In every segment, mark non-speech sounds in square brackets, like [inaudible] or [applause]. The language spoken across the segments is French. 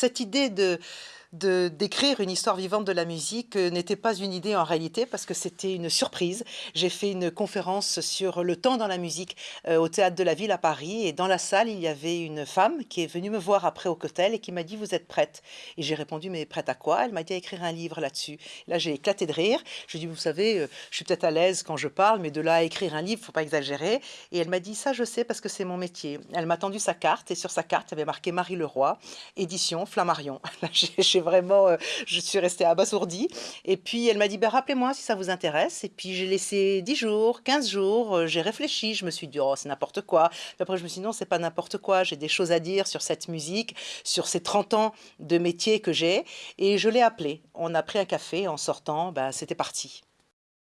cette idée de d'écrire une histoire vivante de la musique euh, n'était pas une idée en réalité parce que c'était une surprise. J'ai fait une conférence sur le temps dans la musique euh, au Théâtre de la Ville à Paris et dans la salle, il y avait une femme qui est venue me voir après au cocktail et qui m'a dit « vous êtes prête ?» Et j'ai répondu « mais prête à quoi ?» Elle m'a dit « à écrire un livre là-dessus. » Là, j'ai éclaté de rire. Je lui ai dit « vous savez, euh, je suis peut-être à l'aise quand je parle, mais de là à écrire un livre, faut pas exagérer. » Et elle m'a dit « ça, je sais parce que c'est mon métier. » Elle m'a tendu sa carte et sur sa carte, il y avait marqué Marie Leroy, édition Flammarion. [laughs] vraiment, euh, je suis restée abasourdie. Et puis elle m'a dit, ben, rappelez-moi si ça vous intéresse. Et puis j'ai laissé 10 jours, 15 jours, euh, j'ai réfléchi, je me suis dit, oh, c'est n'importe quoi. Puis après, je me suis dit, non, c'est pas n'importe quoi, j'ai des choses à dire sur cette musique, sur ces 30 ans de métier que j'ai. Et je l'ai appelé. On a pris un café en sortant, ben, c'était parti.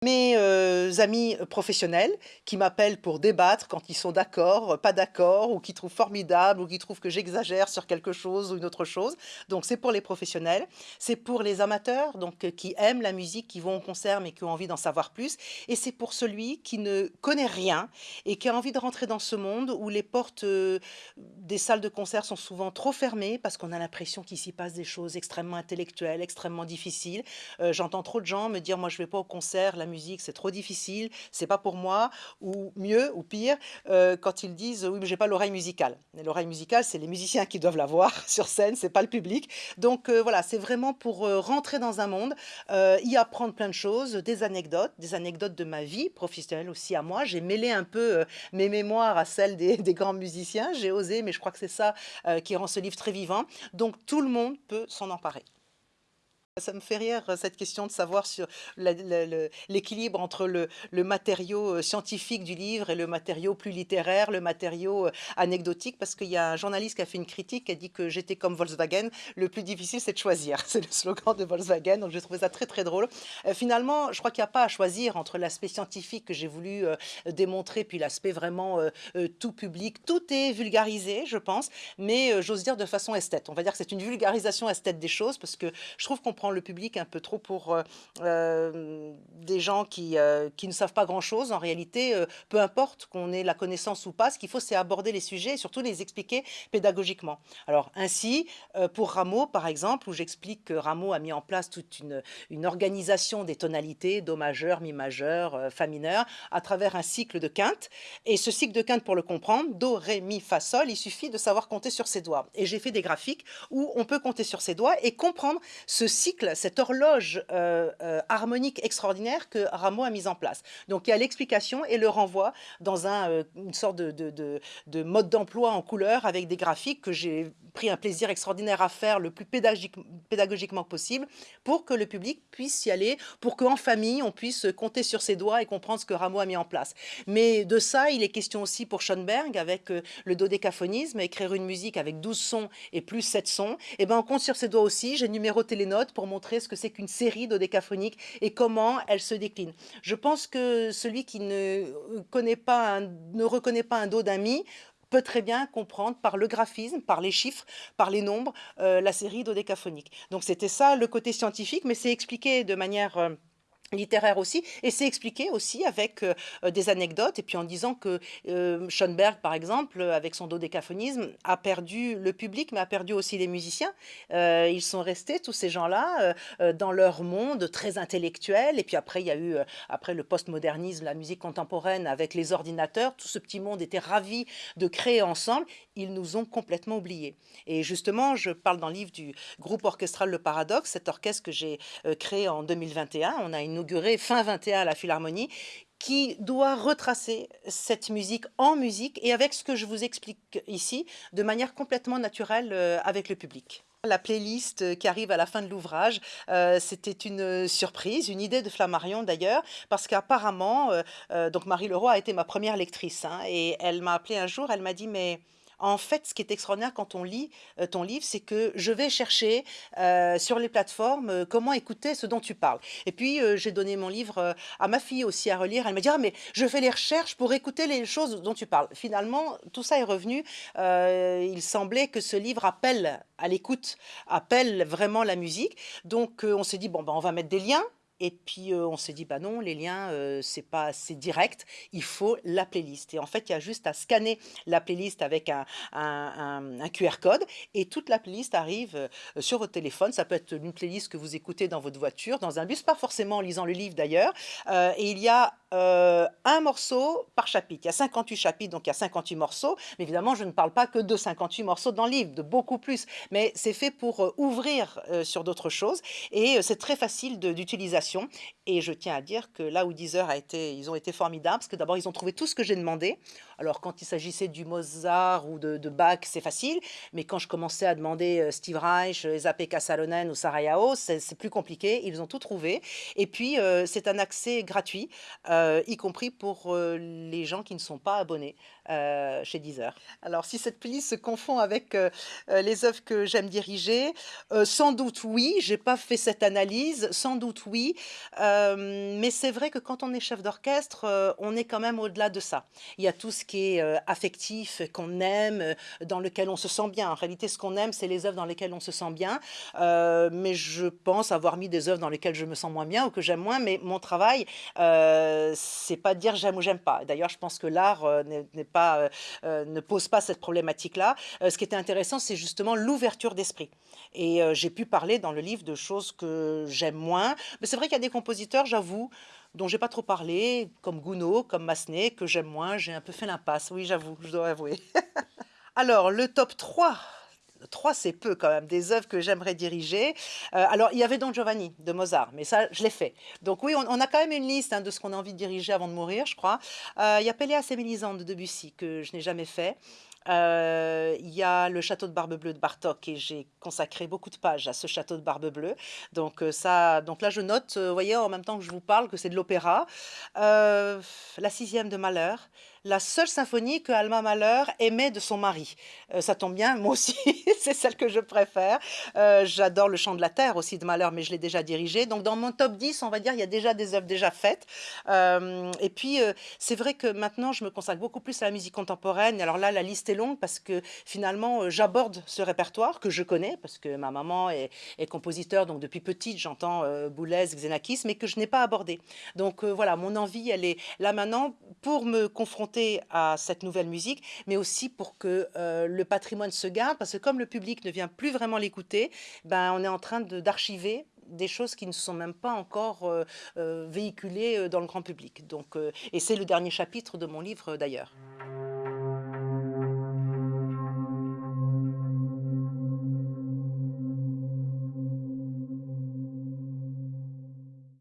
Mes euh, amis professionnels qui m'appellent pour débattre quand ils sont d'accord, pas d'accord, ou qui trouvent formidable, ou qui trouvent que j'exagère sur quelque chose ou une autre chose. Donc c'est pour les professionnels. C'est pour les amateurs, donc euh, qui aiment la musique, qui vont au concert mais qui ont envie d'en savoir plus. Et c'est pour celui qui ne connaît rien et qui a envie de rentrer dans ce monde où les portes euh, des salles de concert sont souvent trop fermées parce qu'on a l'impression qu'il s'y passe des choses extrêmement intellectuelles, extrêmement difficiles. J'entends trop de gens me dire, moi je vais pas au concert, musique, c'est trop difficile, c'est pas pour moi, ou mieux, ou pire, euh, quand ils disent oui, mais j'ai pas l'oreille musicale. L'oreille musicale, c'est les musiciens qui doivent l'avoir [laughs] sur scène, c'est pas le public. Donc euh, voilà, c'est vraiment pour euh, rentrer dans un monde, y apprendre plein de choses, des anecdotes, des anecdotes de ma vie professionnelle aussi à moi. J'ai mêlé un peu mes mémoires à celles des, [laughs] des grands musiciens, j'ai osé, mais je crois que c'est ça qui rend ce livre très vivant. Donc tout le monde peut s'en emparer. Ça me fait rire cette question de savoir sur l'équilibre entre le, matériau euh, scientifique du livre et le matériau plus littéraire, le matériau euh, anecdotique, parce qu'il y a un journaliste qui a fait une critique qui a dit que j'étais comme Volkswagen, le plus difficile c'est de choisir. [laughs] C'est le slogan de Volkswagen, donc j'ai trouvé ça très très drôle. Euh, finalement, je crois qu'il n'y a pas à choisir entre l'aspect scientifique que j'ai voulu démontrer, puis l'aspect vraiment tout public. Tout est vulgarisé, je pense, mais j'ose dire de façon esthète. On va dire que c'est une vulgarisation esthète des choses, parce que je trouve qu'on prend le public un peu trop pour euh, euh, des gens qui, euh, qui ne savent pas grand-chose. En réalité, peu importe qu'on ait la connaissance ou pas, ce qu'il faut, c'est aborder les sujets et surtout les expliquer pédagogiquement. Alors ainsi, pour Rameau, par exemple, où j'explique que Rameau a mis en place toute une, une organisation des tonalités, Do majeur, Mi majeur, Fa mineur, à travers un cycle de quintes. Et ce cycle de quintes, pour le comprendre, Do, Ré, Mi, Fa, Sol, il suffit de savoir compter sur ses doigts. Et j'ai fait des graphiques où on peut compter sur ses doigts et comprendre ce cycle cette horloge euh, euh, harmonique extraordinaire que Rameau a mise en place. Donc il y a l'explication et le renvoi dans euh, une sorte de, mode d'emploi en couleur avec des graphiques que j'ai pris un plaisir extraordinaire à faire le plus pédagogiquement possible pour que le public puisse y aller, pour qu'en famille on puisse compter sur ses doigts et comprendre ce que Rameau a mis en place. Mais de ça, il est question aussi pour Schoenberg avec le dodécaphonisme, écrire une musique avec 12 sons et plus 7 sons. Et eh ben on compte sur ses doigts aussi, j'ai numéroté les notes pour montrer ce que c'est qu'une série dodécaphonique et comment elle se décline. Je pense que celui qui ne, ne reconnaît pas un do d'amis peut très bien comprendre par le graphisme, par les chiffres, par les nombres, euh, la série dodécaphonique. Donc c'était ça le côté scientifique, mais c'est expliqué de manière... Euh, littéraire aussi, et c'est expliqué aussi avec euh, euh, des anecdotes, et puis en disant que euh, Schoenberg, par exemple, avec son dodécaphonisme, a perdu le public, mais a perdu aussi les musiciens. ils sont restés, tous ces gens-là, dans leur monde très intellectuel, et puis après, il y a eu, après le postmodernisme, la musique contemporaine, avec les ordinateurs, tout ce petit monde était ravi de créer ensemble, ils nous ont complètement oubliés. Et justement, je parle dans le livre du groupe orchestral Le Paradoxe, cet orchestre que j'ai créé en 2021, on a une fin 21 à la Philharmonie, qui doit retracer cette musique en musique et avec ce que je vous explique ici, de manière complètement naturelle euh, avec le public. La playlist euh, qui arrive à la fin de l'ouvrage, euh, c'était une surprise, une idée de Flammarion d'ailleurs, parce qu'apparemment, donc Marie Leroy a été ma première lectrice, hein, et elle m'a appelé un jour, elle m'a dit « mais en fait, ce qui est extraordinaire quand on lit euh, ton livre, c'est que je vais chercher euh, sur les plateformes euh, comment écouter ce dont tu parles. Et puis, j'ai donné mon livre à ma fille aussi à relire. Elle m'a dit, ah, mais je fais les recherches pour écouter les choses dont tu parles. Finalement, tout ça est revenu. il semblait que ce livre appelle à l'écoute, appelle vraiment la musique. Donc, on s'est dit, bon, ben, on va mettre des liens et puis, heu, on s'est dit: «Bah non, les liens, heu, c'est pas assez direct, il faut la playlist» et en fait, il y a juste à scanner la playlist avec un un un un QR code et toute la playlist arrive, heu, sur votre téléphone. Ça peut être une playlist que vous écoutez dans votre voiture, dans un bus, pas forcément en lisant le livre d'ailleurs, heu et il y a, 1 morceau par chapitre. Il y a 58 chapitres, donc il y a 58 morceaux, mais évidemment, je ne parle pas que de 58 morceaux dans le livre, de beaucoup plus, mais c'est fait pour, ouvrir, sur d'autres choses. Et c'est très facile de et je tiens à dire que là où Deezer a été ils ont été formidables parce que d'abord ils ont trouvé tout ce que j'ai demandé. Alors quand il s'agissait du Mozart ou de Bach, c'est facile, mais quand je commençais à demander, heu, Steve Reich, Esa-Pekka Salonen ou Sarajeao, c'est c'est plus compliqué. Ils ont tout trouvé et puis, heu, c'est un accès gratuit, y compris pour, les gens qui ne sont pas abonnés, chez Deezer. Alors si cette playlist se confond avec, les œuvres que j'aime diriger, sans doute oui, j'ai pas fait cette analyse, sans doute oui, Hem, mais c'est vrai que quand on est chef d'orchestre, heu, on est quand même au-delà de ça. Il y a tout ce qui est, heu, affectif, euh, qu'on aime, dans lequel on se sent bien. En réalité, ce qu'on aime, c'est les œuvres dans lesquelles on se sent bien, mais je pense avoir mis des œuvres dans lesquelles je me sens moins bien ou que j'aime moins, mais mon travail, c'est pas de dire j'aime ou j'aime pas. D'ailleurs, je pense que l'art, pas, ne pose pas cette problématique-là. Ce qui était intéressant, c'est justement l'ouverture d'esprit et j'ai pu parler dans le livre de choses que j'aime moins, mais c'est vrai qu'il y a des compositeurs, j'avoue, dont j'ai pas trop parlé, comme Gounod, comme Massenet, que j'aime moins, j'ai un peu fait l'impasse. Oui, j'avoue, je dois avouer. [laughs] Alors, le top 3, 3 c'est peu quand même, des œuvres que j'aimerais diriger. Heu, alors il y avait Don Giovanni de Mozart, mais ça, je l'ai fait. Donc oui, on a quand même une liste, hein, de ce qu'on a envie de diriger avant de mourir, je crois. Heu, il y a Péléas et Mélisande de Debussy que je n'ai jamais fait. Heu, il y a le Château de Barbe-Bleue de Bartók et j'ai consacré beaucoup de pages à ce château de Barbe-Bleue. Donc heu, ça donc là je note, vous voyez, en même temps que je vous parle, que c'est de l'opéra. La sixième de Mahler, la seule symphonie que Alma Mahler aimait de son mari. Ça tombe bien, moi aussi, [laughs] c'est celle que je préfère. J'adore le Chant de la terre aussi de Mahler, mais je l'ai déjà dirigé. Donc dans mon top 10, on va dire, il y a déjà des œuvres déjà faites. Et puis, c'est vrai que maintenant je me consacre beaucoup plus à la musique contemporaine. Alors là, la liste est longue parce que finalement, heu, j'aborde ce répertoire que je connais parce que ma maman est compositeur, donc depuis petite j'entends, heu, Boulez, Xenakis, mais que je n'ai pas abordé. Donc heu, voilà, mon envie, elle est là maintenant pour me confronter à cette nouvelle musique, mais aussi pour que, le patrimoine se garde parce que comme le public ne vient plus vraiment l'écouter, ben, on est en train d'archiver des choses qui ne sont même pas encore, véhiculées, dans le grand public. Donc et c'est le dernier chapitre de mon livre, d'ailleurs.